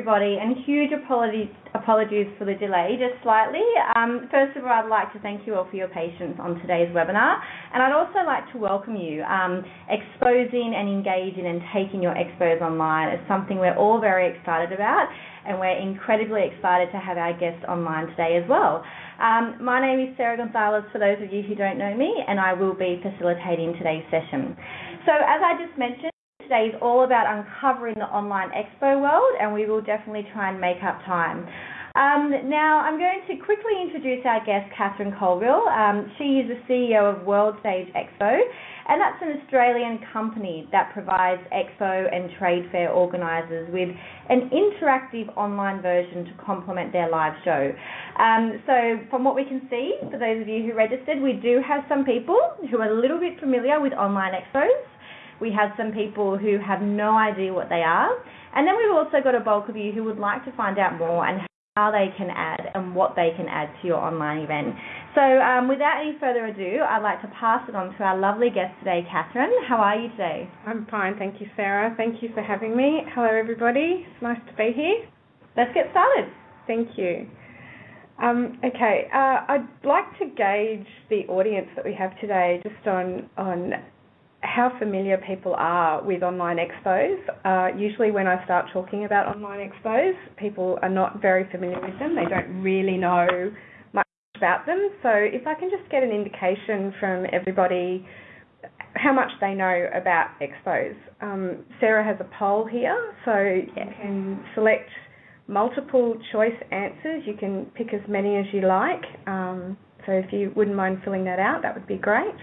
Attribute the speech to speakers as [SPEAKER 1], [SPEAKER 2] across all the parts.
[SPEAKER 1] everybody, and huge apologies, apologies for the delay, just slightly. Um, first of all, I'd like to thank you all for your patience on today's webinar, and I'd also like to welcome you. Um, exposing and engaging and taking your expos online is something we're all very excited about, and we're incredibly excited to have our guest online today as well. Um, my name is Sarah Gonzalez, for those of you who don't know me, and I will be facilitating today's session. So as I just mentioned, today is all about uncovering the online expo world, and we will definitely try and make up time. Um, now, I'm going to quickly introduce our guest, Catherine Colville. Um, she is the CEO of World Stage Expo, and that's an Australian company that provides expo and trade fair organisers with an interactive online version to complement their live show. Um, so, from what we can see, for those of you who registered, we do have some people who are a little bit familiar with online expos. We have some people who have no idea what they are. And then we've also got a bulk of you who would like to find out more and how they can add and what they can add to your online event. So um, without any further ado, I'd like to pass it on to our lovely guest today, Catherine. How are you today?
[SPEAKER 2] I'm fine, thank you, Sarah. Thank you for having me. Hello, everybody. It's nice to be here.
[SPEAKER 1] Let's get started.
[SPEAKER 2] Thank you. Um, okay, uh, I'd like to gauge the audience that we have today just on on how familiar people are with online expos. Uh, usually, when I start talking about online expos, people are not very familiar with them. They don't really know much about them. So, if I can just get an indication from everybody how much they know about expos. Um, Sarah has a poll here, so you can select multiple choice answers. You can pick as many as you like. Um, so, if you wouldn't mind filling that out, that would be great.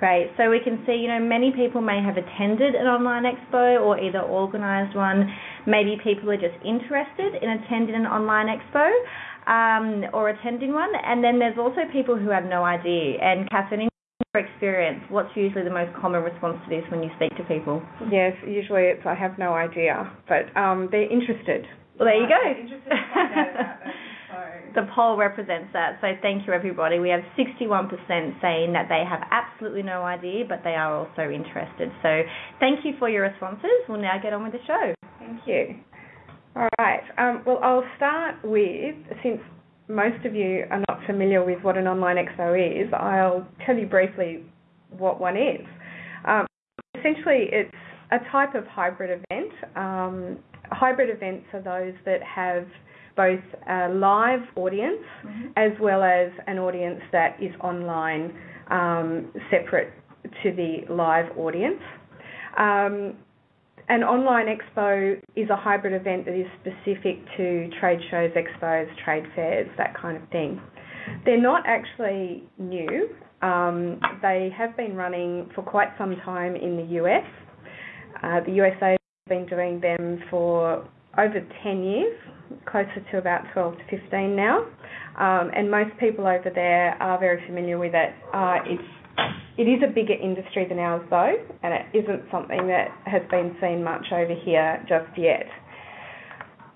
[SPEAKER 1] Great. So we can see, you know, many people may have attended an online expo or either organised one. Maybe people are just interested in attending an online expo um, or attending one. And then there's also people who have no idea. And Catherine, in your experience, what's usually the most common response to this when you speak to people?
[SPEAKER 2] Yes, usually it's I have no idea, but um, they're interested.
[SPEAKER 1] Well, there you go. The poll represents that. So thank you, everybody. We have 61% saying that they have absolutely no idea, but they are also interested. So thank you for your responses. We'll now get on with the show.
[SPEAKER 2] Thank you. All right. Um, well, I'll start with, since most of you are not familiar with what an online expo is, I'll tell you briefly what one is. Um, essentially, it's a type of hybrid event. Um, hybrid events are those that have both a live audience mm-hmm. as well as an audience that is online um, separate to the live audience. Um, an online expo is a hybrid event that is specific to trade shows, expos, trade fairs, that kind of thing. They're not actually new. Um, they have been running for quite some time in the US. Uh, the USA has been doing them for over 10 years, closer to about 12 to 15 now. Um, and most people over there are very familiar with it. Uh, it's it is a bigger industry than ours though, and it isn't something that has been seen much over here just yet.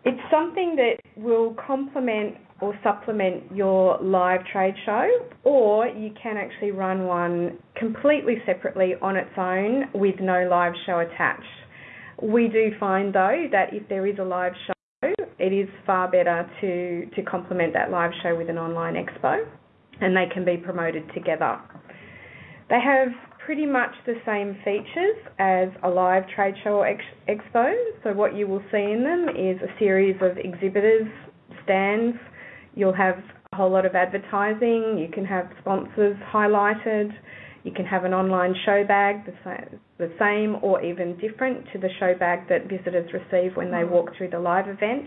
[SPEAKER 2] It's something that will complement or supplement your live trade show, or you can actually run one completely separately on its own with no live show attached. We do find though that if there is a live show it is far better to, to complement that live show with an online expo and they can be promoted together. They have pretty much the same features as a live trade show or ex- expo. So, what you will see in them is a series of exhibitors, stands, you'll have a whole lot of advertising, you can have sponsors highlighted, you can have an online show bag, the same, or even different to the show bag that visitors receive when they walk through the live event.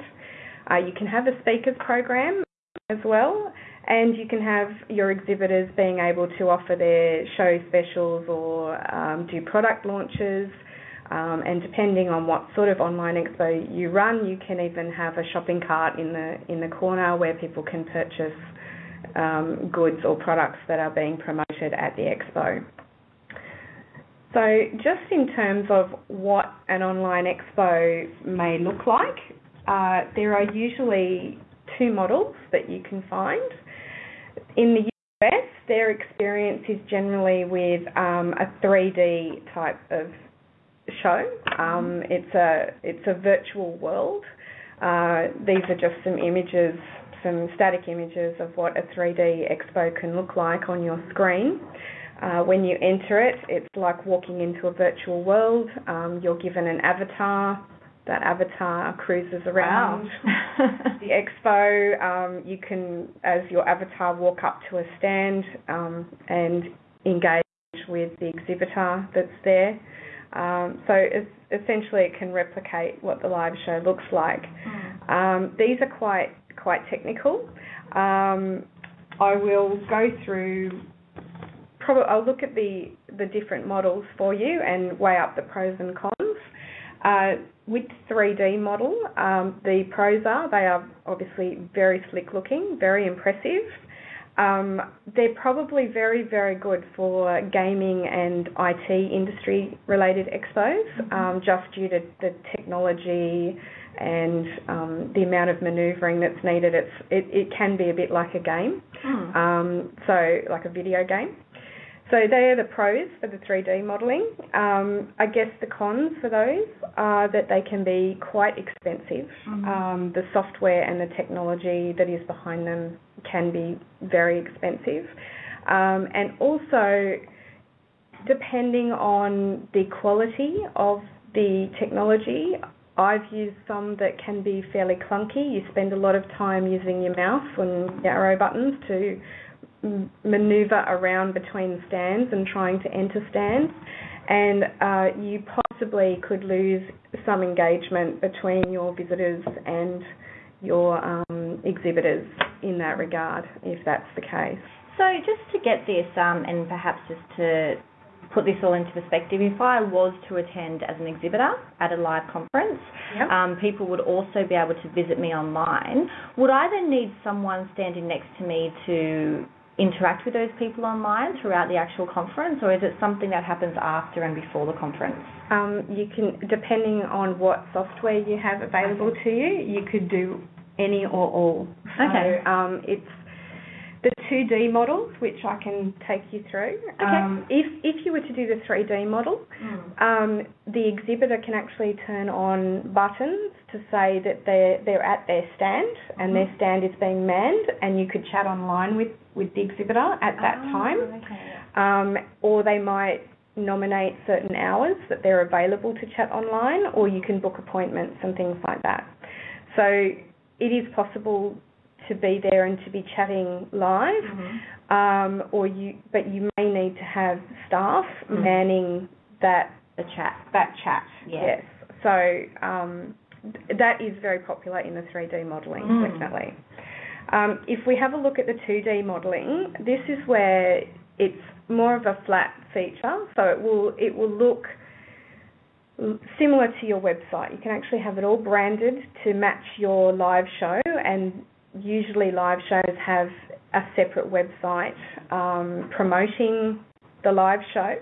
[SPEAKER 2] Uh, you can have a speakers program as well, and you can have your exhibitors being able to offer their show specials or um, do product launches. Um, and depending on what sort of online expo you run, you can even have a shopping cart in the in the corner where people can purchase um, goods or products that are being promoted at the expo. So, just in terms of what an online expo may look like, uh, there are usually two models that you can find. In the US, their experience is generally with um, a 3D type of show. Um, it's a it's a virtual world Uh, these are just some images, some static images of what a 3D expo can look like on your screen. Uh, when you enter it, it's like walking into a virtual world. Um, you're given an avatar. That avatar cruises around
[SPEAKER 1] Wow.
[SPEAKER 2] the expo. Um, you can, as your avatar, walk up to a stand um, and engage with the exhibitor that's there. Um, so it's, essentially, it can replicate what the live show looks like. Um, these are quite quite technical. Um, I will go through. Probably, I'll look at the the different models for you and weigh up the pros and cons. Uh, with 3D model, um, the pros are they are obviously very slick looking, very impressive. Um, they're probably very, very good for gaming and IT industry related expos, um, just due to the technology and um, the amount of manoeuvring that's needed. It's, it, it can be a bit like a game,
[SPEAKER 1] Mm.
[SPEAKER 2] um, so like a video game. So they are the pros for the 3D modelling. Um, I guess the cons for those are that they can be quite expensive. Um, the software and the technology that is behind them can be very expensive. Um, and also, depending on the quality of the technology, I've used some that can be fairly clunky. You spend a lot of time using your mouse and your arrow buttons to maneuver around between stands and trying to enter stands, and uh, you possibly could lose some engagement between your visitors and your um, exhibitors in that regard, if that's the case.
[SPEAKER 1] So just to get this, um, and perhaps just to put this all into perspective, if I was to attend as an exhibitor at a live conference,
[SPEAKER 2] Yep.
[SPEAKER 1] um, people would also be able to visit me online. Would I then need someone standing next to me to interact with those people online throughout the actual conference, or is it something that happens after and before the conference?
[SPEAKER 2] Um, you can, depending on what software you have available to you, you could do any or all.
[SPEAKER 1] Okay.
[SPEAKER 2] So um, it's the 2D models, which I can take you through.
[SPEAKER 1] Okay.
[SPEAKER 2] Um, if if you were to do the 3D model, um, the exhibitor can actually turn on buttons to say that they're they're at their stand and their stand is being manned, and you could chat online with with the exhibitor at that
[SPEAKER 1] Ah,
[SPEAKER 2] time
[SPEAKER 1] Okay.
[SPEAKER 2] um, or they might nominate certain hours that they're available to chat online, or you can book appointments and things like that. So it is possible to be there and to be chatting live,
[SPEAKER 1] Mhm.
[SPEAKER 2] um, or you, but you may need to have staff
[SPEAKER 1] Mm.
[SPEAKER 2] manning that
[SPEAKER 1] The chat.
[SPEAKER 2] that chat.
[SPEAKER 1] Yeah.
[SPEAKER 2] Yes. So um, th- that is very popular in the 3D modelling,
[SPEAKER 1] Mm.
[SPEAKER 2] definitely. Um, if we have a look at the 2D modelling, this is where it's more of a flat feature, so it will it will look similar to your website. You can actually have it all branded to match your live show, and usually live shows have a separate website um, promoting the live show.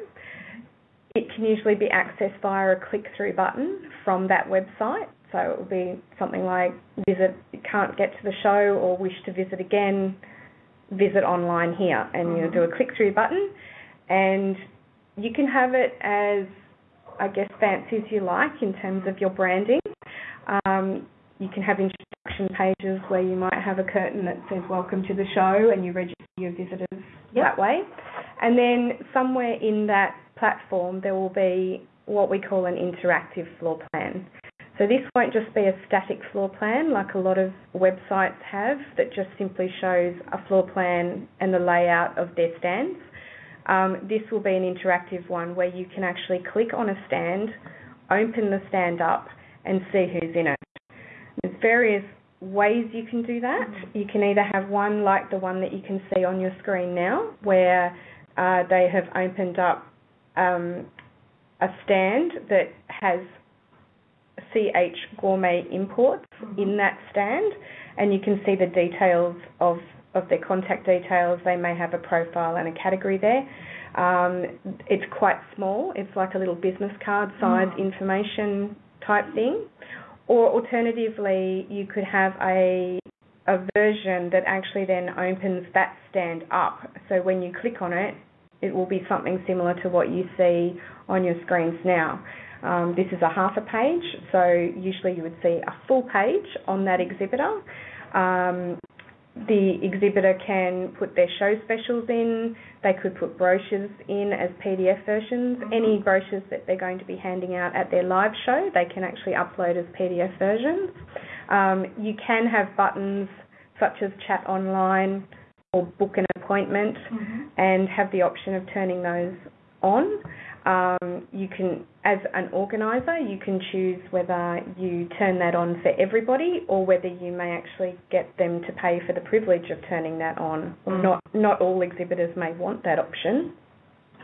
[SPEAKER 2] It can usually be accessed via a click-through button from that website. So it will be something like visit, can't get to the show or wish to visit again, visit online here. And you
[SPEAKER 1] Mhm.
[SPEAKER 2] do a click-through button and you can have it as, I guess, fancy as you like in terms of your branding. Um, you can have instruction pages where you might have a curtain that says welcome to the show and you register your visitors
[SPEAKER 1] Yep.
[SPEAKER 2] that way. And then somewhere in that platform there will be what we call an interactive floor plan. So this won't just be a static floor plan like a lot of websites have that just simply shows a floor plan and the layout of their stands. Um, this will be an interactive one where you can actually click on a stand, open the stand up and see who's in it. Various ways you can do that. You can either have one like the one that you can see on your screen now, where uh, they have opened up um, a stand that has CH Gourmet Imports in that stand, and you can see the details of, of their contact details. They may have a profile and a category there. Um, it's quite small. It's like a little business card size
[SPEAKER 1] Mm.
[SPEAKER 2] information type thing. Or alternatively, you could have a a version that actually then opens that stand up. So when you click on it, it will be something similar to what you see on your screens now. Um, this is a half a page, so usually you would see a full page on that exhibitor. Um, the exhibitor can put their show specials in, they could put brochures in as PDF versions. Mm-hmm. Any brochures that they're going to be handing out at their live show, they can actually upload as PDF versions. Um, you can have buttons such as chat online or book an appointment mm-hmm. and have the option of turning those on. Um, you can, as an organizer, you can choose whether you turn that on for everybody or whether you may actually get them to pay for the privilege of turning that on. Mm. Not not all exhibitors may want that option,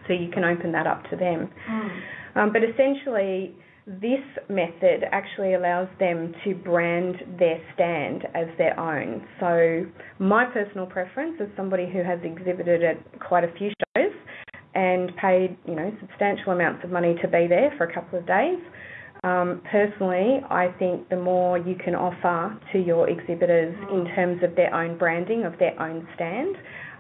[SPEAKER 2] so you can open that up to them. Mm. Um, but essentially, this method actually allows them to brand their stand as their own. So my personal preference as somebody who has exhibited at quite a few shows and paid, you know, substantial amounts of money to be there for a couple of days. Um, personally, I think the more you can offer to your exhibitors in terms of their own branding of their own stand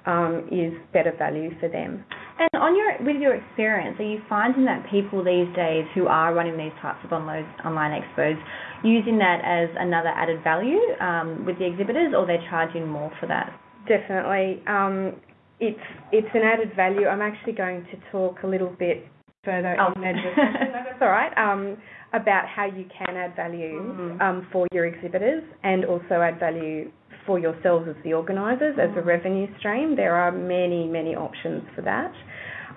[SPEAKER 2] um, is better value for them.
[SPEAKER 1] And on your with your experience, are you finding that people these days who are running these types of online online expos using that as another added value um, with the exhibitors, or they're charging more for that?
[SPEAKER 2] Definitely. Um, it's it's an added value. I'm actually going to talk a little bit further oh. in that discussion. that's all right. Um, about how you can add value mm-hmm. um, for your exhibitors and also add value for yourselves as the organisers mm-hmm. as a mm-hmm. revenue stream. There are many many options for that.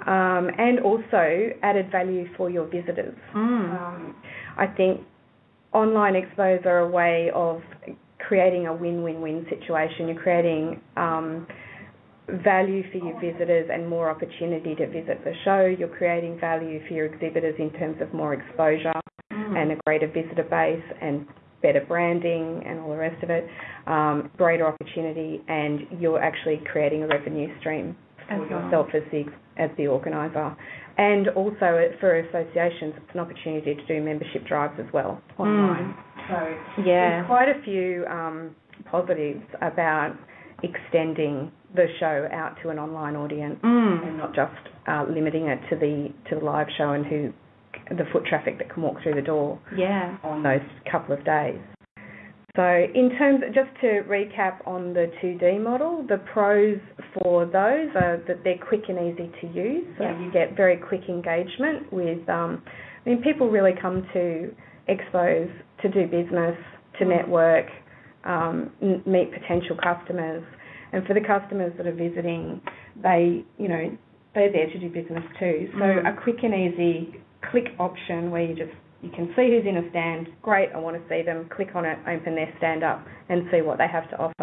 [SPEAKER 2] Um, and also added value for your visitors. Mm. Um, I think online expos are a way of creating a win-win-win situation. You're creating um, value for your visitors and more opportunity to visit the show. You're creating value for your exhibitors in terms of more exposure mm. and a greater visitor base and better branding and all the rest of it, um, greater opportunity, and you're actually creating a revenue stream for well. yourself as the as the organizer. And also for associations, it's an opportunity to do membership drives as well online. Mm. So yeah, there's quite a few um, positives about extending the show out to an online audience mm. and not just uh, limiting it to the to the live show and who the foot traffic that can walk through the door
[SPEAKER 1] yeah.
[SPEAKER 2] on those couple of days. So in terms, of, just to recap on the 2D model, the pros for those are that they're quick and easy to use. So yeah. you get very quick engagement with, um, I mean, people really come to expos to do business, to mm. network, um, meet potential customers. And for the customers that are visiting, they, you know, they're there to do business too. So mm. a quick and easy click option where you just you can see who's in a stand. Great, I want to see them. Click on it, open their stand up, and see what they have to offer.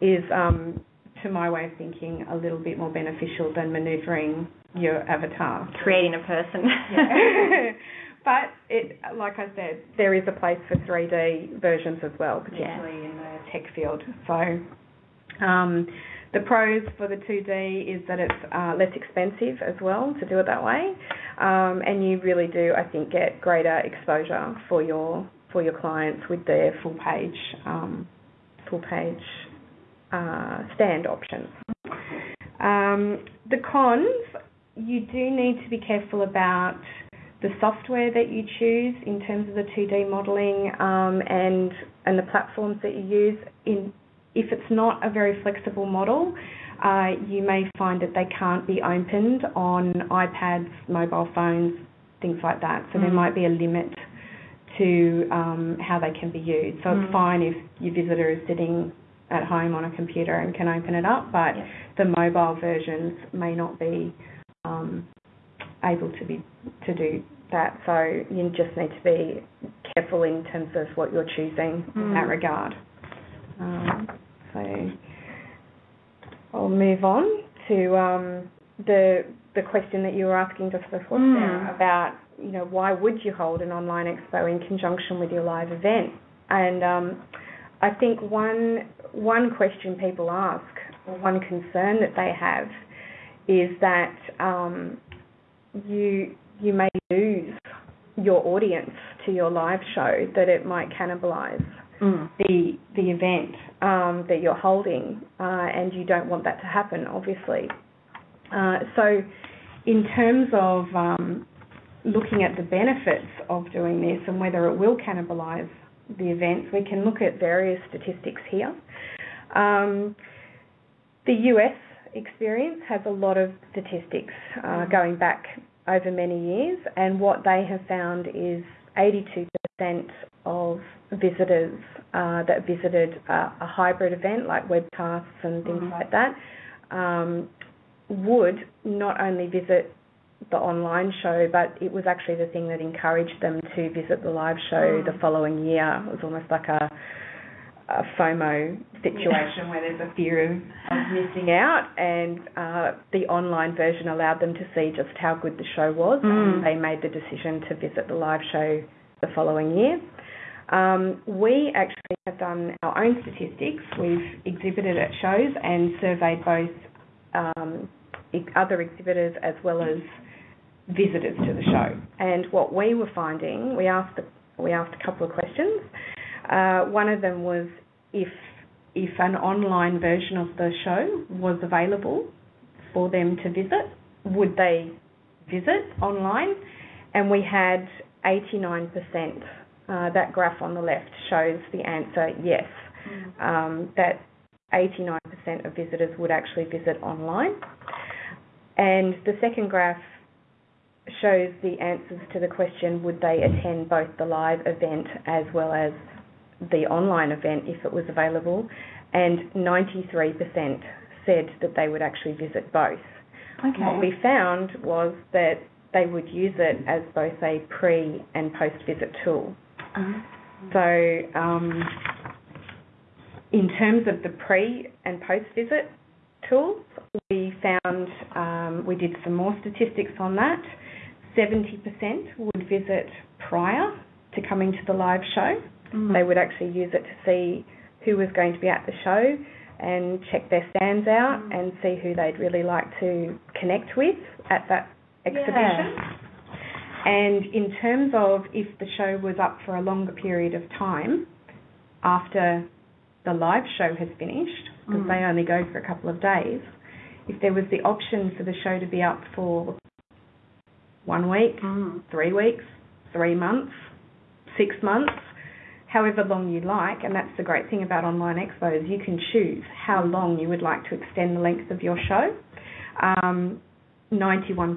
[SPEAKER 2] Is um, to my way of thinking a little bit more beneficial than manoeuvring your avatar,
[SPEAKER 1] creating a person.
[SPEAKER 2] but it, like I said, there is a place for 3D versions as well, particularly yeah. in the tech field. So. Um, the pros for the 2D is that it's uh, less expensive as well to do it that way, um, and you really do, I think, get greater exposure for your for your clients with their full page um, full page uh, stand options. Um, the cons, you do need to be careful about the software that you choose in terms of the 2D modelling um, and and the platforms that you use. In if it's not a very flexible model, uh, you may find that they can't be opened on iPads, mobile phones, things like that. So mm. there might be a limit to um, how they can be used. So mm. it's fine if your visitor is sitting at home on a computer and can open it up, but yeah. the mobile versions may not be um, able to be to do that. So you just need to be careful in terms of what you're choosing mm. in that regard. Um, so I'll move on to um, the the question that you were asking just before mm. about you know why would you hold an online expo in conjunction with your live event? And um, I think one one question people ask or one concern that they have is that um, you you may lose your audience to your live show that it might cannibalize mm. the the event um, that you're holding, uh, and you don't want that to happen, obviously. Uh, so, in terms of um, looking at the benefits of doing this and whether it will cannibalise the events, we can look at various statistics here. Um, the US experience has a lot of statistics uh, mm. going back over many years, and what they have found is 82% of visitors uh, that visited a, a, hybrid event like webcasts and things mm like that um, would not only visit the online show, but it was actually the thing that encouraged them to visit the live show mm. the following year. It was almost like a, a FOMO situation yeah. where there's a fear of, of missing out, and uh, the online version allowed them to see just how good the show was, mm. and they made the decision to visit the live show the following year. Um, we actually have done our own statistics. We've exhibited at shows and surveyed both um, other exhibitors as well as visitors to the show. And what we were finding, we asked we asked a couple of questions. Uh, one of them was if if an online version of the show was available for them to visit, would they visit online? And we had 89%. Uh, that graph on the left shows the answer yes, mm. um, that 89% of visitors would actually visit online. And the second graph shows the answers to the question would they attend both the live event as well as the online event if it was available, and 93% said that they would actually visit both. Okay. What we found was that they would use it as both a pre and post visit tool. Uh-huh. So, um, in terms of the pre and post visit tools, we found um, we did some more statistics on that. 70% would visit prior to coming to the live show. Mm. They would actually use it to see who was going to be at the show and check their stands out mm. and see who they'd really like to connect with at that exhibition. Yeah. And in terms of if the show was up for a longer period of time after the live show has finished, because mm. they only go for a couple of days, if there was the option for the show to be up for one week, mm. three weeks, three months, six months, however long you like. And that's the great thing about online expos. You can choose how long you would like to extend the length of your show. Um, 91%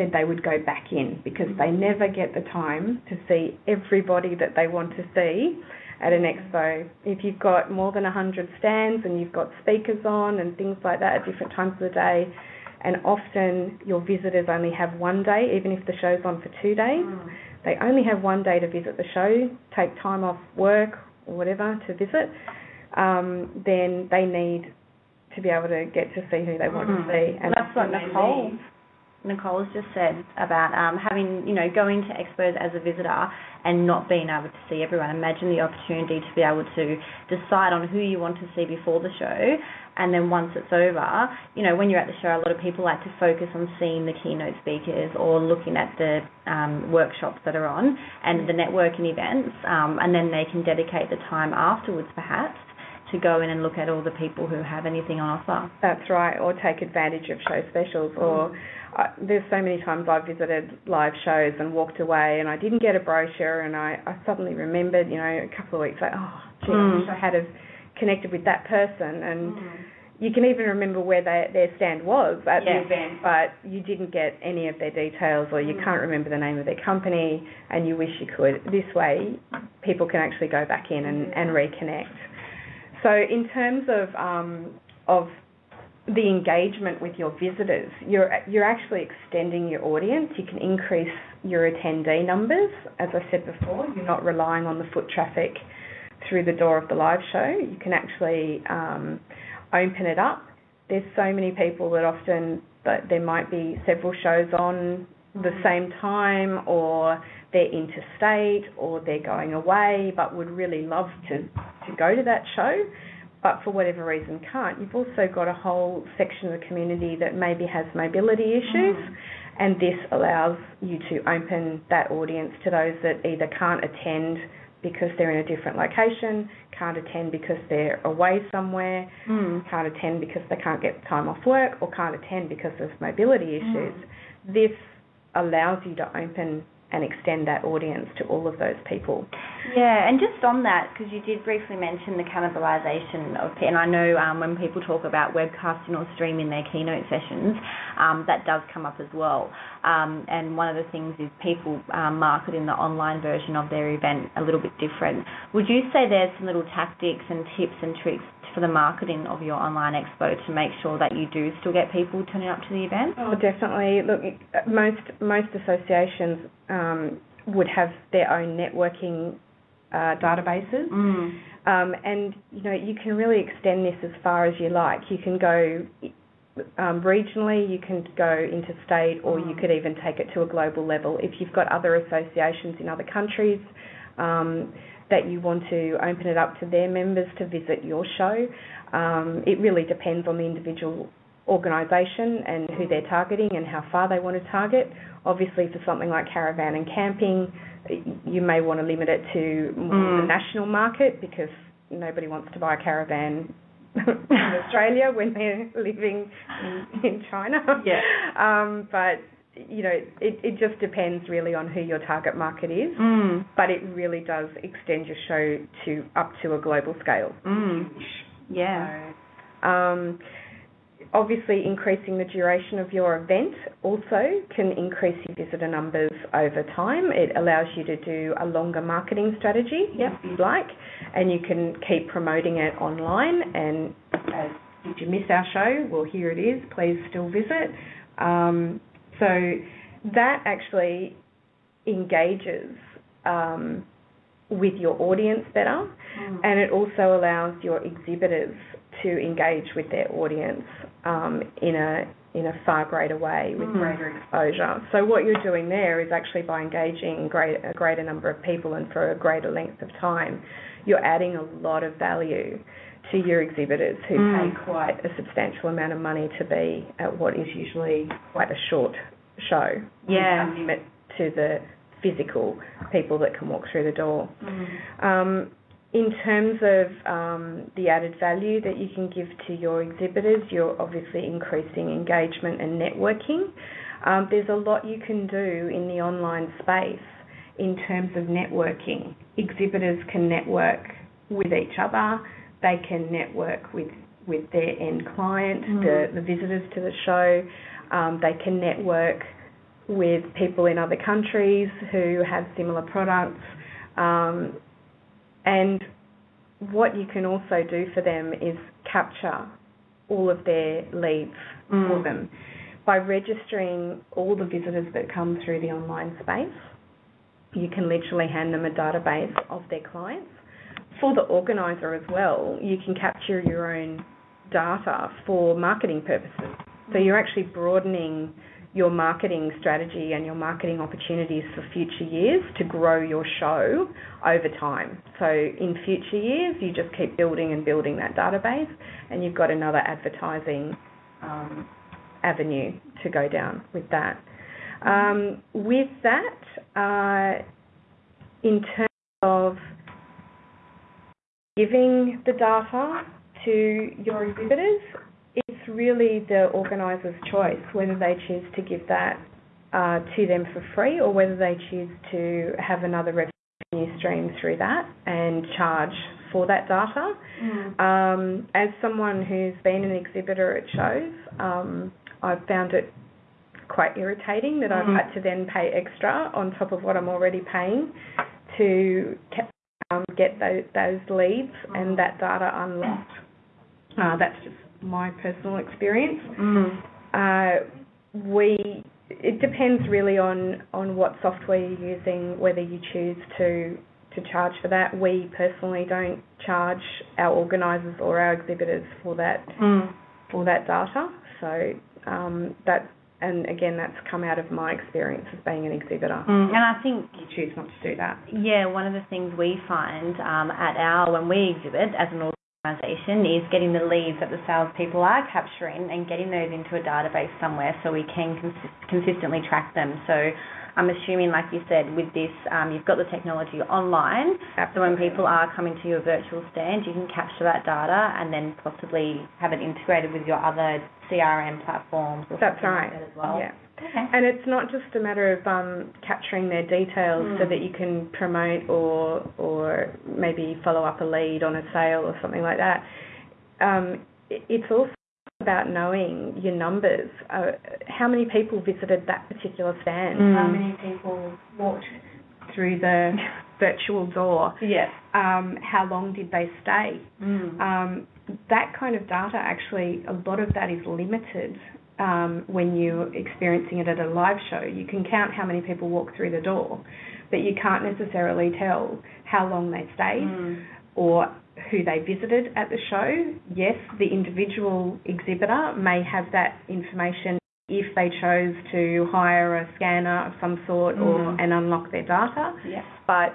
[SPEAKER 2] said they would go back in because they never get the time to see everybody that they want to see at an expo. If you've got more than 100 stands and you've got speakers on and things like that at different times of the day, and often your visitors only have one day, even if the show's on for two days. Mm. They only have one day to visit the show, take time off work or whatever to visit. Um, then they need to be able to get to see who they want mm. to see.
[SPEAKER 1] And that's what Nicole Nicole's just said about um, having, you know, going to expos as a visitor and not being able to see everyone. Imagine the opportunity to be able to decide on who you want to see before the show, and then once it's over, you know, when you're at the show, a lot of people like to focus on seeing the keynote speakers or looking at the um, workshops that are on and the networking events, um, and then they can dedicate the time afterwards, perhaps, to go in and look at all the people who have anything on offer.
[SPEAKER 2] That's right, or take advantage of show specials or I, there's so many times I've visited live shows and walked away and I didn't get a brochure and I, I suddenly remembered, you know, a couple of weeks like, oh, gee, mm. I wish I had have connected with that person and mm. you can even remember where they, their stand was at the event, but you didn't get any of their details or you mm. can't remember the name of their company and you wish you could. This way, people can actually go back in and, and reconnect. So in terms of um, of the engagement with your visitors, you're you're actually extending your audience. You can increase your attendee numbers. As I said before, you're not relying on the foot traffic through the door of the live show. You can actually um, open it up. There's so many people that often that there might be several shows on the mm. same time, or they're interstate, or they're going away, but would really love to go to that show but for whatever reason can't, you've also got a whole section of the community that maybe has mobility issues, mm. and this allows you to open that audience to those that either can't attend because they're in a different location, can't attend because they're away somewhere, mm. can't attend because they can't get time off work, or can't attend because of mobility issues. Mm. This allows you to open and extend that audience to all of those people.
[SPEAKER 1] Yeah, and just on that, because you did briefly mention the cannibalization of, and I know um, when people talk about webcasting or streaming their keynote sessions, um, that does come up as well. Um, and one of the things is people um, marketing the online version of their event a little bit different. Would you say there's some little tactics and tips and tricks for the marketing of your online expo to make sure that you do still get people turning up to the event?
[SPEAKER 2] Oh, definitely. Look, most most associations um, would have their own networking uh, databases,
[SPEAKER 1] mm.
[SPEAKER 2] um, and you know you can really extend this as far as you like. You can go um, regionally, you can go interstate, or you mm. could even take it to a global level. If you've got other associations in other countries. Um, that you want to open it up to their members to visit your show. Um, it really depends on the individual organisation and who they're targeting and how far they want to target. Obviously, for something like caravan and camping, you may want to limit it to mm. the national market because nobody wants to buy a caravan in Australia when they're living in, in China.
[SPEAKER 1] Yeah.
[SPEAKER 2] Um, but you know, it, it just depends really on who your target market is,
[SPEAKER 1] mm.
[SPEAKER 2] but it really does extend your show to up to a global scale.
[SPEAKER 1] Mm. Yeah.
[SPEAKER 2] So, um, obviously, increasing the duration of your event also can increase your visitor numbers over time. It allows you to do a longer marketing strategy
[SPEAKER 1] yep.
[SPEAKER 2] if you'd like, and you can keep promoting it online. And as did you miss our show? Well, here it is. Please still visit. Um, so that actually engages um, with your audience better,
[SPEAKER 1] mm.
[SPEAKER 2] and it also allows your exhibitors to engage with their audience um, in a in a far greater way with
[SPEAKER 1] mm.
[SPEAKER 2] greater exposure. So what you're doing there is actually by engaging great, a greater number of people and for a greater length of time, you're adding a lot of value to your exhibitors who
[SPEAKER 1] mm.
[SPEAKER 2] pay quite a substantial amount of money to be at what is usually quite a short show.
[SPEAKER 1] Yeah.
[SPEAKER 2] limit to the physical people that can walk through the door.
[SPEAKER 1] Mm.
[SPEAKER 2] Um, in terms of um, the added value that you can give to your exhibitors, you're obviously increasing engagement and networking. Um, there's a lot you can do in the online space in terms of networking. Exhibitors can network with each other, they can network with, with their end client,
[SPEAKER 1] mm.
[SPEAKER 2] the, the visitors to the show, um, they can network with people in other countries who have similar products. Um, and what you can also do for them is capture all of their leads
[SPEAKER 1] mm.
[SPEAKER 2] for them by registering all the visitors that come through the online space. You can literally hand them a database of their clients. For the organizer as well, you can capture your own data for marketing purposes. So you're actually broadening your marketing strategy and your marketing opportunities for future years to grow your show over time. So in future years, you just keep building and building that database, and you've got another advertising um, avenue to go down with that. Um, with that, uh, in terms of giving the data to your exhibitors, it's really the organiser's choice whether they choose to give that uh, to them for free or whether they choose to have another revenue stream through that and charge for that data.
[SPEAKER 1] Mm.
[SPEAKER 2] Um, as someone who's been an exhibitor at shows, um, I've found it quite irritating that
[SPEAKER 1] mm.
[SPEAKER 2] I've had to then pay extra on top of what I'm already paying to um, get those, those leads mm. and that data unlocked. Uh, that's just my personal experience.
[SPEAKER 1] Mm.
[SPEAKER 2] Uh, we it depends really on on what software you're using, whether you choose to to charge for that. We personally don't charge our organisers or our exhibitors for that
[SPEAKER 1] mm.
[SPEAKER 2] for that data. So um, that and again that's come out of my experience as being an exhibitor.
[SPEAKER 1] Mm. And I think
[SPEAKER 2] you choose not to do that.
[SPEAKER 1] Yeah, one of the things we find um, at our when we exhibit as an organisation is getting the leads that the salespeople are capturing and getting those into a database somewhere so we can cons- consistently track them. So I'm assuming, like you said, with this, um, you've got the technology online.
[SPEAKER 2] Absolutely.
[SPEAKER 1] So when people are coming to your virtual stand, you can capture that data and then possibly have it integrated with your other CRM platforms. Or
[SPEAKER 2] That's right.
[SPEAKER 1] Like that as well.
[SPEAKER 2] Yeah.
[SPEAKER 1] Okay.
[SPEAKER 2] And it's not just a matter of um, capturing their details
[SPEAKER 1] Mm.
[SPEAKER 2] so that you can promote or or maybe follow up a lead on a sale or something like that. Um, it's also about knowing your numbers. Uh, how many people visited that particular stand?
[SPEAKER 1] Mm.
[SPEAKER 2] How many people walked through the virtual door?
[SPEAKER 1] Yeah.
[SPEAKER 2] Um, how long did they stay?
[SPEAKER 1] Mm.
[SPEAKER 2] Um, that kind of data, actually, a lot of that is limited um, when you're experiencing it at a live show. You can count how many people walk through the door, but you can't necessarily tell how long they stayed
[SPEAKER 1] Mm.
[SPEAKER 2] or who they visited at the show. Yes, the individual exhibitor may have that information if they chose to hire a scanner of some sort or
[SPEAKER 1] Mm.
[SPEAKER 2] and unlock their data
[SPEAKER 1] Yeah.
[SPEAKER 2] but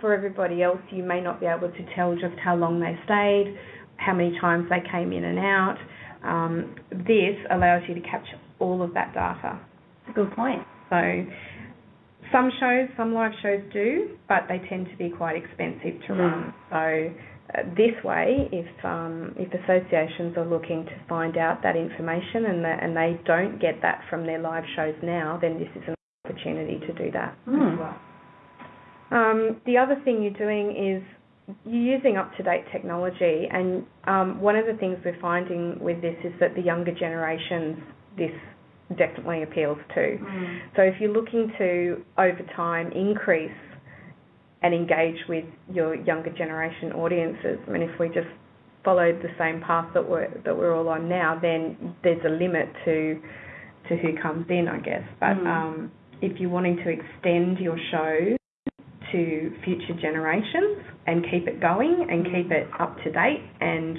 [SPEAKER 2] for everybody else, you may not be able to tell just how long they stayed, how many times they came in and out. Um, this allows you to capture all of that data.
[SPEAKER 1] That's a good point.
[SPEAKER 2] So some shows, some live shows do, but they tend to be quite expensive to
[SPEAKER 1] Mm.
[SPEAKER 2] run. So uh, this way, if um, if associations are looking to find out that information and that, and they don't get that from their live shows now, then this is an opportunity to do that
[SPEAKER 1] Mm.
[SPEAKER 2] as well. Um, the other thing you're doing is you're using up-to-date technology, and um, one of the things we're finding with this is that the younger generations, this definitely appeals to.
[SPEAKER 1] Mm.
[SPEAKER 2] So if you're looking to, over time, increase and engage with your younger generation audiences, I mean, if we just followed the same path that we're that we're all on now, then there's a limit to to who comes in, I guess. But
[SPEAKER 1] Mm.
[SPEAKER 2] um, if you're wanting to extend your show to future generations and keep it going and keep it up to date and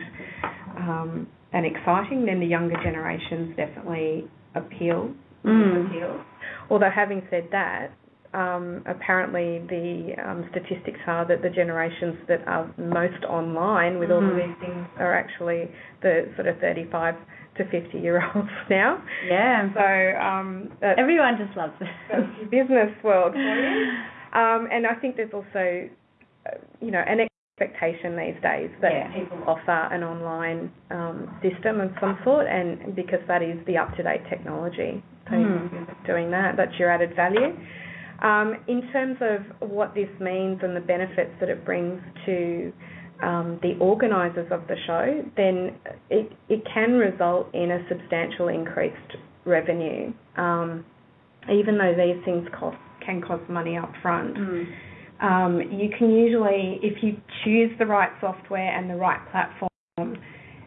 [SPEAKER 2] um, and exciting, then the younger generations definitely appeal.
[SPEAKER 1] Mm.
[SPEAKER 2] appeal. Although having said that, um, apparently the um, statistics are that the generations that are most online with all of these things are actually the sort of 35 to 50 year olds now.
[SPEAKER 1] Yeah.
[SPEAKER 2] So um,
[SPEAKER 1] Everyone just loves it.
[SPEAKER 2] the business world for you. Um, and I think there's also, you know, an expectation these days that
[SPEAKER 1] Yeah.
[SPEAKER 2] people offer an online um, system of some sort, and because that is the up-to-date technology, so you're doing that, that's your added value. Um, in terms of what this means and the benefits that it brings to um, the organisers of the show, then it, it can result in a substantial increased revenue, um, even though these things cost can cost money up front.
[SPEAKER 1] Mm.
[SPEAKER 2] Um, you can usually, if you choose the right software and the right platform,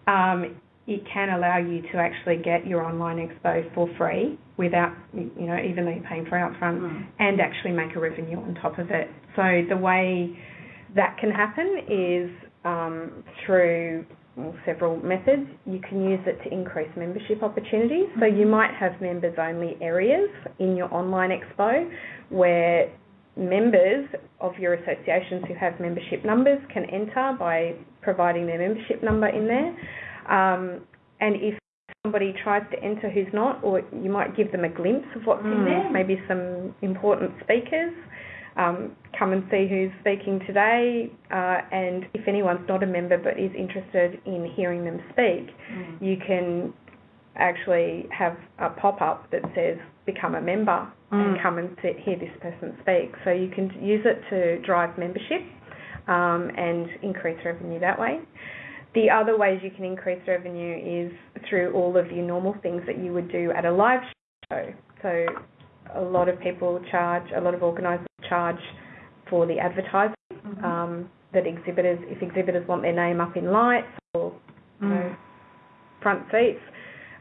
[SPEAKER 2] um, it can allow you to actually get your online expo for free without, you know, even though you're paying for it upfront,
[SPEAKER 1] Mm.
[SPEAKER 2] and actually make a revenue on top of it. So the way that can happen is um, through well, several methods. You can use it to increase membership opportunities. So you might have members only areas in your online expo where members of your associations who have membership numbers can enter by providing their membership number in there. Um, and if somebody tries to enter who's not, or you might give them a glimpse of what's in
[SPEAKER 1] Mm.
[SPEAKER 2] there, maybe some important speakers. Um, come and see who's speaking today, uh, and if anyone's not a member but is interested in hearing them speak,
[SPEAKER 1] Mm.
[SPEAKER 2] you can actually have a pop-up that says become a member and
[SPEAKER 1] Mm.
[SPEAKER 2] come and sit, hear this person speak. So you can use it to drive membership um, and increase revenue that way. The other ways you can increase revenue is through all of your normal things that you would do at a live show. So a lot of people charge, a lot of organisers charge for the advertising
[SPEAKER 1] Mhm.
[SPEAKER 2] um, that exhibitors, if exhibitors want their name up in lights or you know,
[SPEAKER 1] Mm.
[SPEAKER 2] front seats,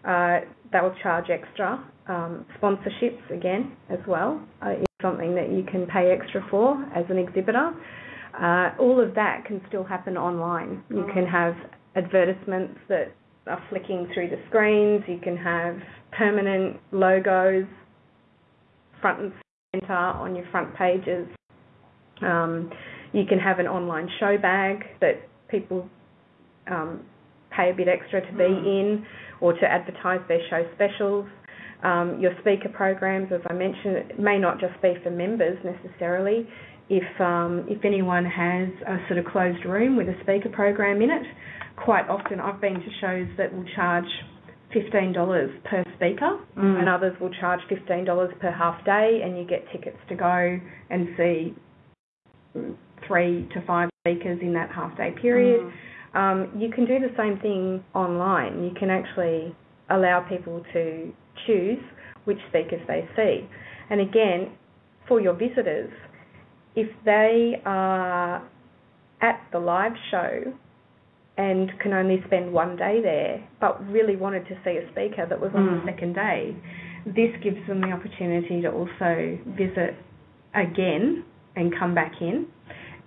[SPEAKER 2] uh, they will charge extra. Um, sponsorships again as well uh, is something that you can pay extra for as an exhibitor. Uh, all of that can still happen online. You
[SPEAKER 1] Mm.
[SPEAKER 2] can have advertisements that are flicking through the screens. You can have permanent logos front and centre on your front pages. Um, you can have an online show bag that people um, pay a bit extra to be
[SPEAKER 1] Mm.
[SPEAKER 2] in or to advertise their show specials. Um, your speaker programs, as I mentioned, may not just be for members necessarily. If um, if anyone has a sort of closed room with a speaker program in it, quite often I've been to shows that will charge fifteen dollars per speaker,
[SPEAKER 1] Mm.
[SPEAKER 2] and others will charge fifteen dollars per half day, and you get tickets to go and see three to five speakers in that half day period.
[SPEAKER 1] Mm.
[SPEAKER 2] Um, you can do the same thing online. You can actually allow people to choose which speakers they see. And again, for your visitors, if they are at the live show and can only spend one day there, but really wanted to see a speaker that was on
[SPEAKER 1] Mm.
[SPEAKER 2] the second day, this gives them the opportunity to also visit again and come back in,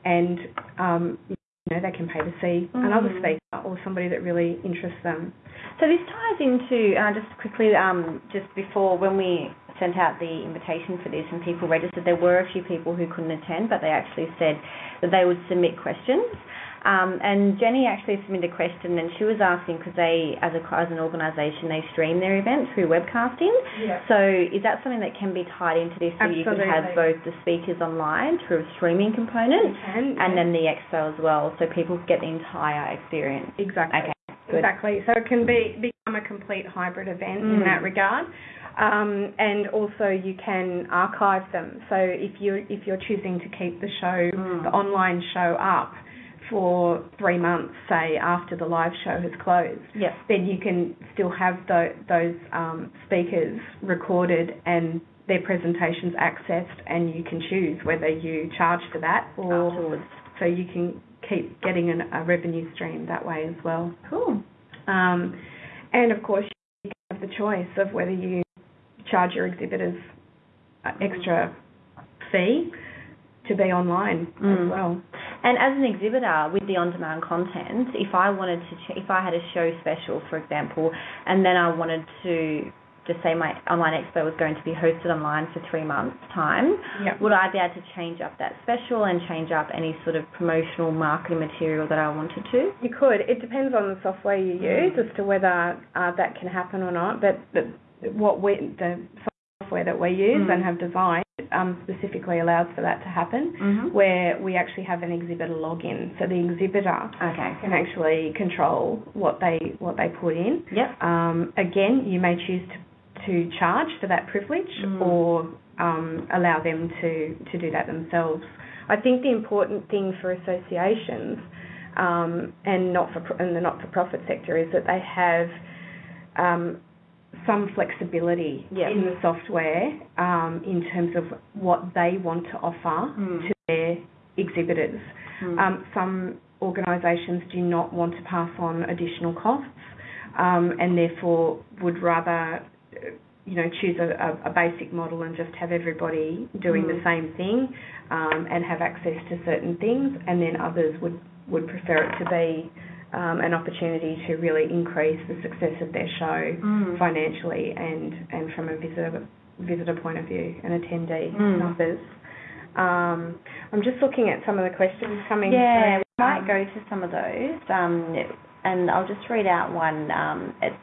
[SPEAKER 2] and um, you know they can pay to see another
[SPEAKER 1] Mm.
[SPEAKER 2] speaker or somebody that really interests them.
[SPEAKER 1] So this ties into, uh, just quickly, um, just before when we sent out the invitation for this and people registered, there were a few people who couldn't attend, but they actually said that they would submit questions. Um, and Jenny actually submitted a question, and she was asking because they, as a as an organisation, they stream their events through webcasting.
[SPEAKER 2] Yeah.
[SPEAKER 1] So is that something that can be tied into this, so you could have both the speakers online through a streaming component,
[SPEAKER 2] And,
[SPEAKER 1] and then the expo as well, so people get the entire experience.
[SPEAKER 2] exactly.
[SPEAKER 1] Okay, good.
[SPEAKER 2] Exactly. So it can be become a complete hybrid event in
[SPEAKER 1] Mm.
[SPEAKER 2] that regard. Um, and also you can archive them. So if you if you're choosing to keep the show,
[SPEAKER 1] Mm.
[SPEAKER 2] the online show up for three months, say after the live show has closed,
[SPEAKER 1] Yep.
[SPEAKER 2] then you can still have tho- those um, speakers recorded and their presentations accessed, and you can choose whether you charge for that or
[SPEAKER 1] Afterwards.
[SPEAKER 2] so you can keep getting an, a revenue stream that way as well.
[SPEAKER 1] Cool.
[SPEAKER 2] Um, and of course, you have the choice of whether you charge your exhibitors an extra fee to be online as
[SPEAKER 1] Mm.
[SPEAKER 2] well.
[SPEAKER 1] And as an exhibitor with the on-demand content, if I wanted to, ch- if I had a show special, for example, and then I wanted to just say my online expo was going to be hosted online for three months' time,
[SPEAKER 2] Yep.
[SPEAKER 1] would I be able to change up that special and change up any sort of promotional marketing material that I wanted to?
[SPEAKER 2] You could. It depends on the software you use as to whether uh, that can happen or not. But, but what we, the software that we use
[SPEAKER 1] Mm.
[SPEAKER 2] and have designed um, specifically allows for that to happen,
[SPEAKER 1] Mm-hmm.
[SPEAKER 2] where we actually have an exhibitor login. So the exhibitor
[SPEAKER 1] Okay.
[SPEAKER 2] can actually control what they what they put in.
[SPEAKER 1] Yep.
[SPEAKER 2] Um, again, you may choose to, to charge for that privilege
[SPEAKER 1] Mm.
[SPEAKER 2] or um, allow them to, to do that themselves. I think the important thing for associations um, and not for and the not for profit sector is that they have um, some flexibility
[SPEAKER 1] Yeah.
[SPEAKER 2] in the software um, in terms of what they want to offer
[SPEAKER 1] Mm.
[SPEAKER 2] to their exhibitors.
[SPEAKER 1] Mm.
[SPEAKER 2] Um, some organisations do not want to pass on additional costs um, and therefore would rather, you know, choose a, a, basic model and just have everybody doing the
[SPEAKER 1] Mm.
[SPEAKER 2] same thing um, and have access to certain things, and then others would, would prefer it to be um, an opportunity to really increase the success of their show
[SPEAKER 1] Mm.
[SPEAKER 2] financially and, and from a visitor visitor point of view and attendee
[SPEAKER 1] Mm.
[SPEAKER 2] numbers. Um, I'm just looking at some of the questions coming
[SPEAKER 1] Yeah,
[SPEAKER 2] through.
[SPEAKER 1] we might
[SPEAKER 2] Um,
[SPEAKER 1] go to some of those. Um, and I'll just read out one. Um, it's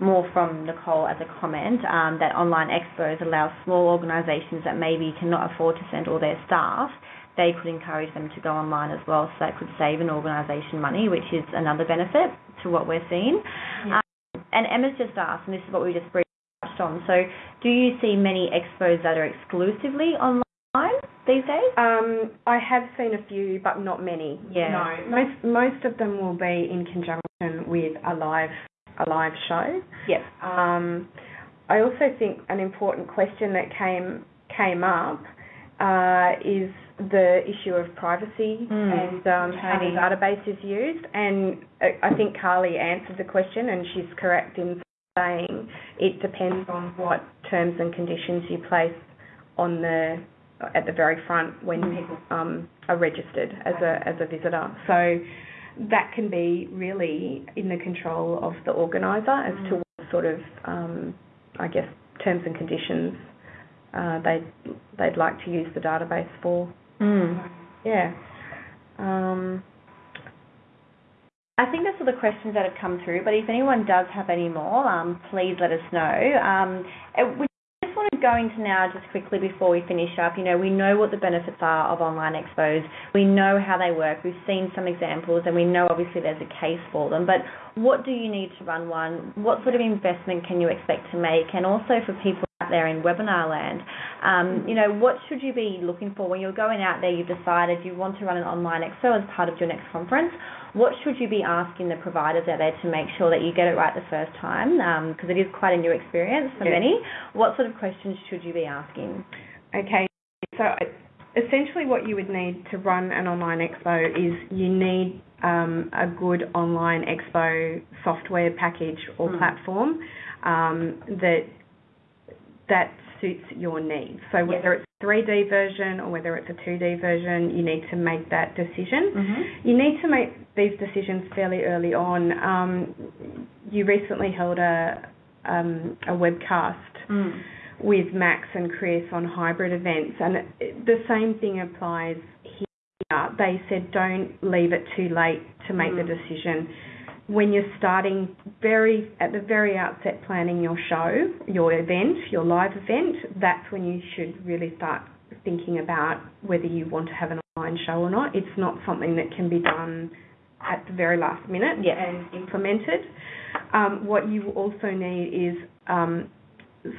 [SPEAKER 1] more from Nicole as a comment um, that online expos allow small organisations that maybe cannot afford to send all their staff. They could encourage them to go online as well, so that could save an organisation money, which is another benefit to what we're seeing.
[SPEAKER 2] Yeah.
[SPEAKER 1] Um, and Emma's just asked, and this is what we just briefly touched on. So, do you see many expos that are exclusively online these days?
[SPEAKER 2] Um, I have seen a few, but not many.
[SPEAKER 1] Yeah.
[SPEAKER 2] No, most most of them will be in conjunction with a live a live show.
[SPEAKER 1] Yes.
[SPEAKER 2] Um, I also think an important question that came came up uh, is the issue of privacy
[SPEAKER 1] Mm,
[SPEAKER 2] and um, how the database is used. And I- I think Carly answered the question, and she's correct in saying it depends on what terms and conditions you place on the at the very front when
[SPEAKER 1] Mm.
[SPEAKER 2] people um, are registered as a as a visitor. So that can be really in the control of the organizer as to
[SPEAKER 1] Mm.
[SPEAKER 2] what sort of um, I guess terms and conditions uh, they'd they'd like to use the database for.
[SPEAKER 1] Mm.
[SPEAKER 2] Yeah. Um,
[SPEAKER 1] I think that's all the questions that have come through, but if anyone does have any more, um, please let us know. Um, we just want to go into now, just quickly before we finish up, you know, we know what the benefits are of online expos. We know how they work. We've seen some examples and we know obviously there's a case for them, but what do you need to run one? What sort of investment can you expect to make? And also for people out there in webinar land, um, you know, what should you be looking for when you're going out there, you've decided you want to run an online expo as part of your next conference? What should you be asking the providers out there to make sure that you get it right the first time? Because um, it is quite a new experience for yes. many. What sort of questions should you be asking?
[SPEAKER 2] Okay, so essentially what you would need to run an online expo is you need um, a good online expo software package or mm. platform um, that that suits your needs. So whether yes. it's a 3D version or whether it's a 2D version, you need to make that decision. Mm-hmm. You need to make these decisions fairly early on. Um, you recently held a um, a webcast mm. with Max and Chris on hybrid events, and the same thing applies here. They said don't leave it too late to make mm. the decision when you're starting very at the very outset planning your show, your event, your live event, that's when you should really start thinking about whether you want to have an online show or not. It's not something that can be done at the very last minute
[SPEAKER 1] yeah.
[SPEAKER 2] and implemented. Um, what you also need is um,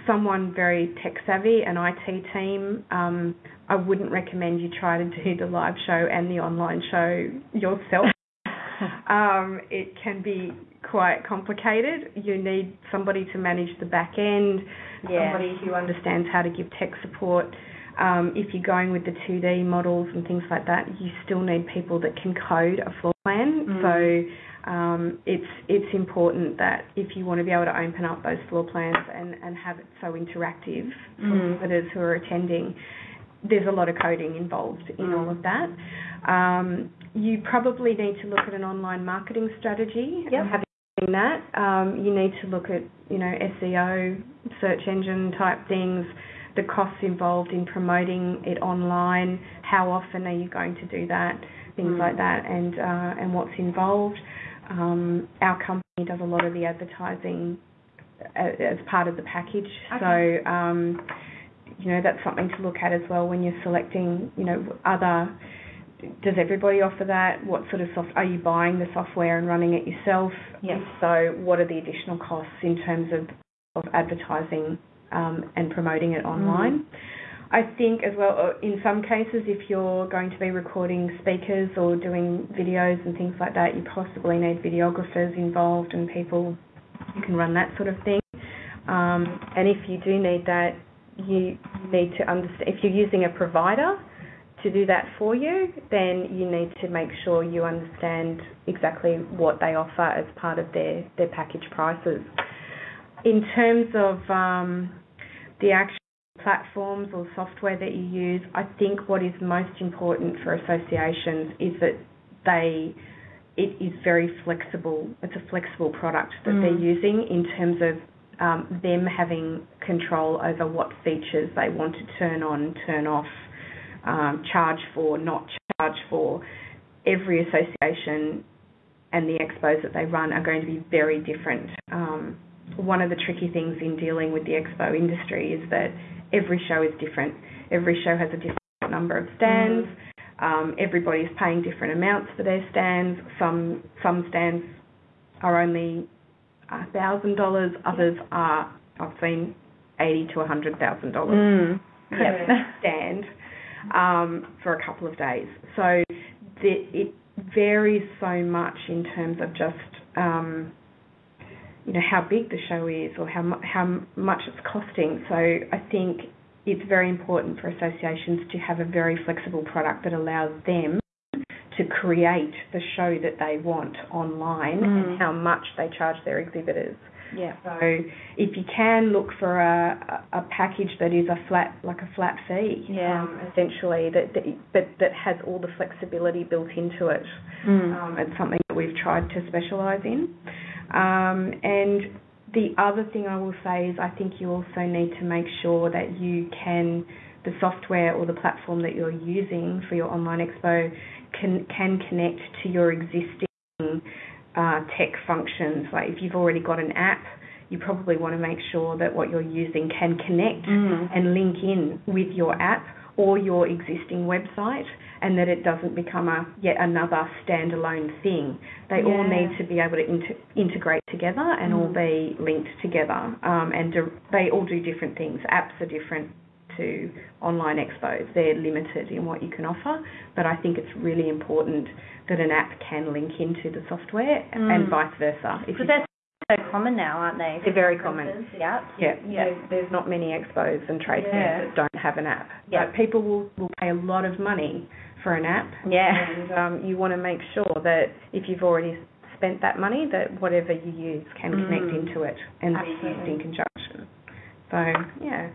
[SPEAKER 2] someone very tech savvy, an IT team. Um, I wouldn't recommend you try to do the live show and the online show yourself um, it can be quite complicated. You need somebody to manage the back end, yeah. somebody who understands how to give tech support. Um, if you're going with the 2D models and things like that, you still need people that can code a floor plan. Mm. So um, it's it's important that if you want to be able to open up those floor plans and, and have it so interactive for mm. visitors who are attending, there's a lot of coding involved in mm. all of that. Um, you probably need to look at an online marketing strategy.
[SPEAKER 1] Yep.
[SPEAKER 2] Having seen that, um, you need to look at you know SEO, search engine type things, the costs involved in promoting it online. How often are you going to do that? Things mm. like that, and uh, and what's involved. Um, our company does a lot of the advertising as, as part of the package.
[SPEAKER 1] Okay.
[SPEAKER 2] So um, you know that's something to look at as well when you're selecting you know other does everybody offer that? What sort of soft are you buying the software and running it yourself?
[SPEAKER 1] Yes.
[SPEAKER 2] So what are the additional costs in terms of of advertising um, and promoting it online? Mm. I think as well, uh, in some cases, if you're going to be recording speakers or doing videos and things like that, you possibly need videographers involved and people who can run that sort of thing. Um, and if you do need that, you need to understand if you're using a provider to do that for you, then you need to make sure you understand exactly what they offer as part of their, their package prices. In terms of um, the actual platforms or software that you use, I think what is most important for associations is that they it is very flexible. It's a flexible product that mm. they're using in terms of um, them having control over what features they want to turn on, turn off, um, charge for, not charge for. Every association and the expos that they run are going to be very different. Um, one of the tricky things in dealing with the expo industry is that every show is different. Every show has a different number of stands. Um, everybody's paying different amounts for their stands. Some some stands are only thousand dollars. Others are I've seen eighty to a hundred thousand dollars
[SPEAKER 1] mm.
[SPEAKER 2] per stand um, for a couple of days. So the, it varies so much in terms of just um, you know how big the show is or how mu- how much it's costing. So I think it's very important for associations to have a very flexible product that allows them to create the show that they want online
[SPEAKER 1] mm.
[SPEAKER 2] and how much they charge their exhibitors.
[SPEAKER 1] Yeah.
[SPEAKER 2] So if you can look for a, a package that is a flat, like a flat fee,
[SPEAKER 1] yeah.
[SPEAKER 2] um, essentially, that, that but that has all the flexibility built into it.
[SPEAKER 1] Mm.
[SPEAKER 2] Um, it's something that we've tried to specialise in. Um, and the other thing I will say is I think you also need to make sure that you can the software or the platform that you're using for your online expo can can connect to your existing uh, tech functions. Like if you've already got an app, you probably want to make sure that what you're using can connect
[SPEAKER 1] Mm.
[SPEAKER 2] and link in with your app or your existing website and that it doesn't become a yet another standalone thing. They all need to be able to inter- integrate together and all
[SPEAKER 1] Mm.
[SPEAKER 2] be linked together. Um, and do, they all do different things. Apps are different to online expos. They're limited in what you can offer, but I think it's really important that an app can link into the software
[SPEAKER 1] Mm.
[SPEAKER 2] and vice versa. If
[SPEAKER 1] Because
[SPEAKER 2] you-
[SPEAKER 1] they're so common now, aren't they?
[SPEAKER 2] They're very common.
[SPEAKER 1] Apps.
[SPEAKER 2] yeah,
[SPEAKER 1] Yeah.
[SPEAKER 2] There's, there's not many expos and trade
[SPEAKER 1] Yeah.
[SPEAKER 2] that don't have an app.
[SPEAKER 1] Yeah.
[SPEAKER 2] But people will, will pay a lot of money for an app.
[SPEAKER 1] Yeah.
[SPEAKER 2] And um, you want to make sure that if you've already spent that money, that whatever you use can connect
[SPEAKER 1] Mm.
[SPEAKER 2] into it and be used in conjunction. So, yeah.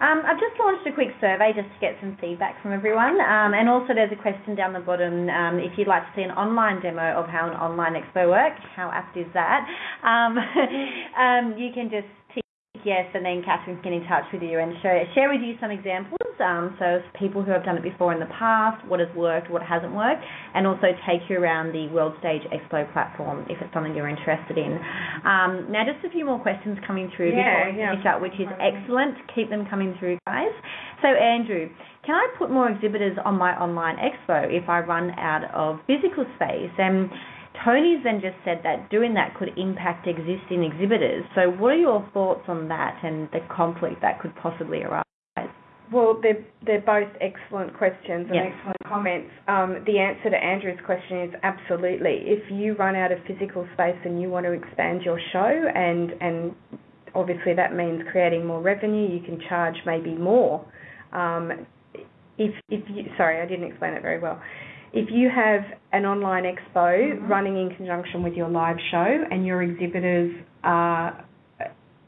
[SPEAKER 1] Um, I've just launched a quick survey just to get some feedback from everyone. Um, and also there's a question down the bottom um, if you'd like to see an online demo of how an online expo works. How apt is that? Um, um, you can just tick yes and then Catherine can get in touch with you and share, share with you some examples. Um, so people who have done it before in the past, what has worked, what hasn't worked, and also take you around the World Stage Expo platform if it's something you're interested in. Um, now just a few more questions coming through
[SPEAKER 2] Yeah,
[SPEAKER 1] before we
[SPEAKER 2] yeah.
[SPEAKER 1] finish up, which is excellent. Keep them coming through, guys. So, Andrew, can I put more exhibitors on my online expo if I run out of physical space? And Tony's then just said that doing that could impact existing exhibitors. So, what are your thoughts on that and the conflict that could possibly arise?
[SPEAKER 2] Well, they're, they're both excellent questions and
[SPEAKER 1] Yes.
[SPEAKER 2] excellent comments. Um, the answer to Andrew's question is absolutely. If you run out of physical space and you want to expand your show, and, and obviously that means creating more revenue, you can charge maybe more. Um, if, if you, sorry, I didn't explain it very well. If you have an online expo
[SPEAKER 1] Mhm.
[SPEAKER 2] running in conjunction with your live show and your exhibitors are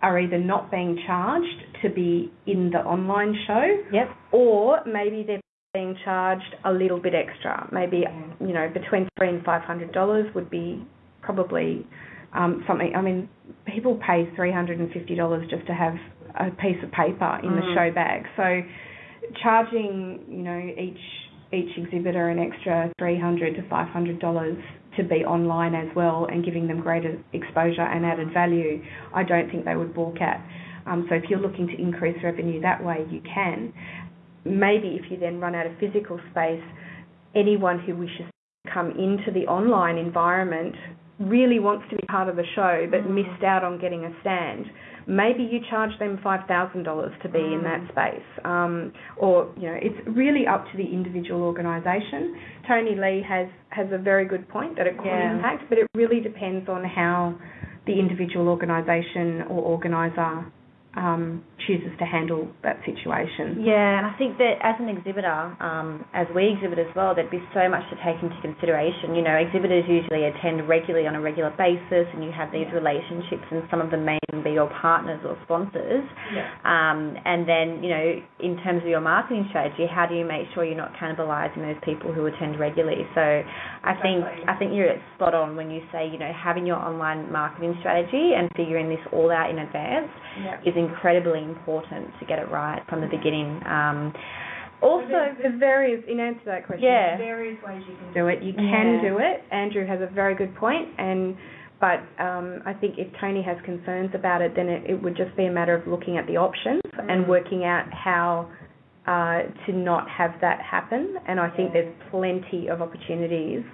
[SPEAKER 2] are either not being charged to be in the online show
[SPEAKER 1] Yep.
[SPEAKER 2] or maybe they're being charged a little bit extra. Maybe you know between three and five hundred dollars would be probably um, something. I mean, people pay three hundred and fifty dollars just to have a piece of paper in the
[SPEAKER 1] Mm.
[SPEAKER 2] show bag. So charging you know each each exhibitor an extra three hundred to five hundred dollars to be online as well and giving them greater exposure and added value, I don't think they would balk at. Um, so if you're looking to increase revenue that way, you can. Maybe if you then run out of physical space, anyone who wishes to come into the online environment really wants to be part of the show but
[SPEAKER 1] Mm.
[SPEAKER 2] missed out on getting a stand. Maybe you charge them five thousand dollars to be in
[SPEAKER 1] Mm.
[SPEAKER 2] that space, um, or you know, it's really up to the individual organisation. Tony Lee has has a very good point that it could
[SPEAKER 1] Yeah.
[SPEAKER 2] impact, but it really depends on how the individual organisation or organiser um, chooses to handle that situation.
[SPEAKER 1] Yeah, and I think that as an exhibitor, um, as we exhibit as well, there'd be so much to take into consideration. You know, exhibitors usually attend regularly on a regular basis, and you have these relationships, and some of them may even be your partners or sponsors. Um, and then, you know, in terms of your marketing strategy, how do you make sure you're not cannibalising those people who attend regularly? So, I think I think you're spot on when you say, you know, having your online marketing strategy and figuring this all out in advance
[SPEAKER 2] Yeah.
[SPEAKER 1] is incredibly important to get it right from the beginning. Um, also,
[SPEAKER 2] there's, there's various in answer to that question.
[SPEAKER 1] Yeah.
[SPEAKER 2] Various ways you can do it. You can
[SPEAKER 1] Yeah.
[SPEAKER 2] do it. Andrew has a very good point, and but um, I think if Tony has concerns about it, then it, it would just be a matter of looking at the options and
[SPEAKER 1] Mm.
[SPEAKER 2] working out how uh, to not have that happen. And I think
[SPEAKER 1] Yeah.
[SPEAKER 2] there's plenty of opportunities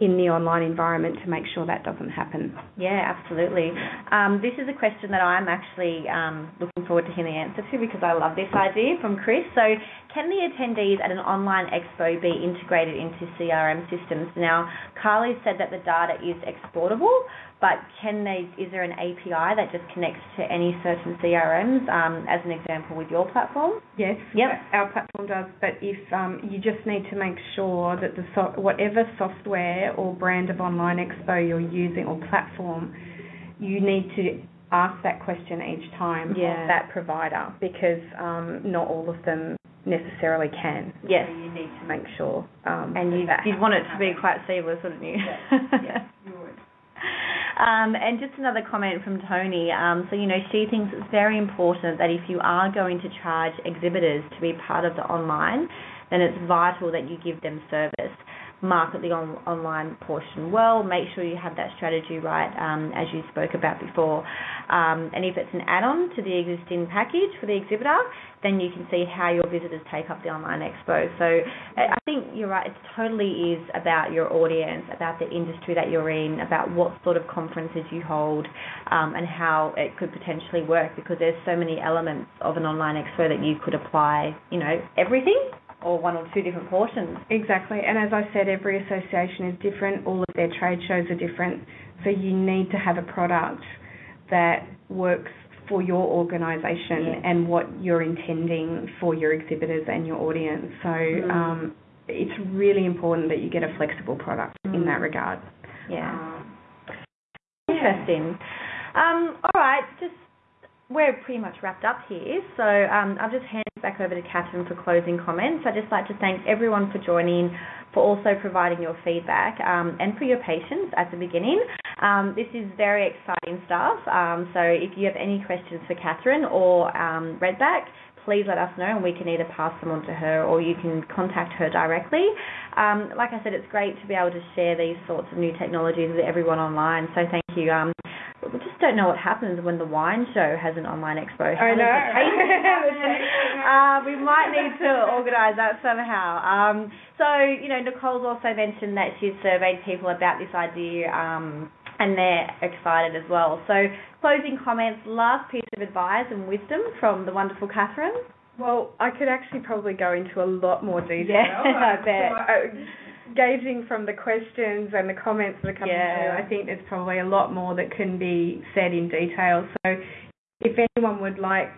[SPEAKER 2] in the online environment to make sure that doesn't happen.
[SPEAKER 1] yeah, absolutely. Um, this is a question that I'm actually um, looking forward to hearing the answer to because I love this idea from Chris. So, can the attendees at an online expo be integrated into CRM systems? Now, Carly said that the data is exportable, but can they? Is there an API that just connects to any certain CRMs? Um, as an example, with your platform.
[SPEAKER 2] Yes,
[SPEAKER 1] Yep.
[SPEAKER 2] our platform does, but if um, you just need to make sure that the so- whatever software or brand of online expo you're using or platform, you need to ask that question each time
[SPEAKER 1] Yeah.
[SPEAKER 2] of that provider because um, not all of them necessarily can.
[SPEAKER 1] Yes.
[SPEAKER 2] So you need to make sure. Um,
[SPEAKER 1] And you, you'd want it to be quite seamless, wouldn't you?
[SPEAKER 2] yeah, would.
[SPEAKER 1] Um, and just another comment from Tony. Um, so, you know, she thinks it's very important that if you are going to charge exhibitors to be part of the online, then it's vital that you give them service. Market the on, online portion well, make sure you have that strategy right, um, as you spoke about before. Um, and if it's an add-on to the existing package for the exhibitor, then you can see how your visitors take up the online expo. So I think you're right, it totally is about your audience, about the industry that you're in, about what sort of conferences you hold, um, and how it could potentially work because there's so many elements of an online expo that you could apply, you know, everything or one or two different portions.
[SPEAKER 2] Exactly. And as I said, every association is different. All of their trade shows are different. So you need to have a product that works for your organisation
[SPEAKER 1] Yeah.
[SPEAKER 2] and what you're intending for your exhibitors and your audience. So
[SPEAKER 1] Mm.
[SPEAKER 2] um, it's really important that you get a flexible product in
[SPEAKER 1] Mm.
[SPEAKER 2] that regard.
[SPEAKER 1] Yeah.
[SPEAKER 2] Um,
[SPEAKER 1] Interesting. Um, all right, just we're pretty much wrapped up here, so um, I'll just hand it back over to Catherine for closing comments. I'd just like to thank everyone for joining, for also providing your feedback, um, and for your patience at the beginning. Um, this is very exciting stuff, um, so if you have any questions for Catherine or um, Redback, please let us know and we can either pass them on to her or you can contact her directly. Um, like I said, it's great to be able to share these sorts of new technologies with everyone online, so thank you. Um, we just don't know what happens when the wine show has an online expo. How
[SPEAKER 2] I know.
[SPEAKER 1] the tasting happen? uh, we might need to organise that somehow. Um, so, you know, Nicole's also mentioned that she's surveyed people about this idea um, and they're excited as well. So, closing comments, last piece of advice and wisdom from the wonderful Catherine.
[SPEAKER 2] Well, I could actually probably go into a lot more detail.
[SPEAKER 1] Yeah, I bet.
[SPEAKER 2] Gauging from the questions and the comments that are coming
[SPEAKER 1] Yeah.
[SPEAKER 2] through, I think there's probably a lot more that can be said in detail. So, if anyone would like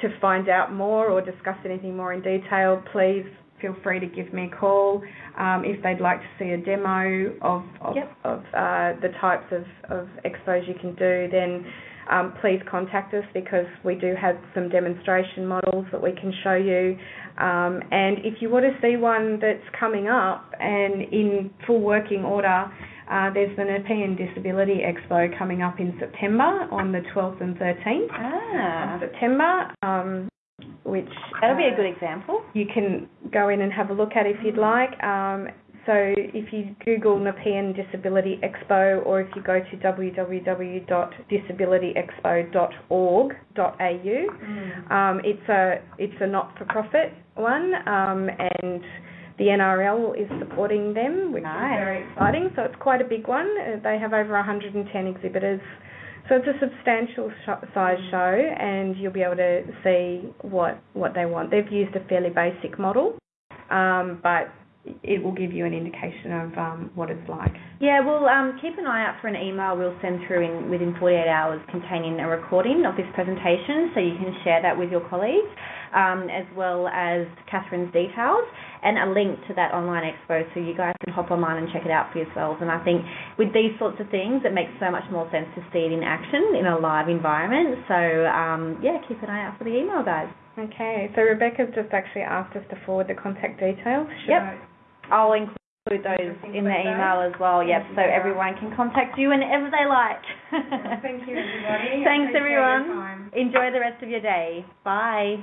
[SPEAKER 2] to find out more or discuss anything more in detail, please feel free to give me a call. Um, if they'd like to see a demo of of,
[SPEAKER 1] Yep.
[SPEAKER 2] of uh, the types of, of expos you can do, then um, please contact us because we do have some demonstration models that we can show you. Um, and if you want to see one that's coming up and in full working order, uh, there's the Nepean Disability Expo coming up in September on the 12th and 13th
[SPEAKER 1] Ah,
[SPEAKER 2] of September, um, which
[SPEAKER 1] that'll be
[SPEAKER 2] uh,
[SPEAKER 1] a good example.
[SPEAKER 2] you can go in and have a look at if you'd like. Um, so if you Google Nepean Disability Expo or if you go to www.disabilityexpo.org.au, um, it's a it's a not-for-profit one, um, and the NRL is supporting them, which
[SPEAKER 1] Nice.
[SPEAKER 2] is very exciting. So it's quite a big one. Uh, they have over 110 exhibitors. So it's a substantial sh- size show, and you'll be able to see what what they want. They've used a fairly basic model, um, but it will give you an indication of um, what it's like.
[SPEAKER 1] Yeah, well, um, keep an eye out for an email we'll send through in, within 48 hours containing a recording of this presentation so you can share that with your colleagues, um, as well as Catherine's details and a link to that online expo so you guys can hop online and check it out for yourselves. And I think with these sorts of things, it makes so much more sense to see it in action in a live environment. So, um, yeah, keep an eye out for the email, guys.
[SPEAKER 2] Okay, so Rebecca's just actually asked us to forward the contact details. Should
[SPEAKER 1] Yep.
[SPEAKER 2] I-
[SPEAKER 1] I'll include those in the email as well, yep, so everyone can contact you whenever they like.
[SPEAKER 2] Thank you, everybody.
[SPEAKER 1] Thanks, everyone. Enjoy the rest of your day. Bye.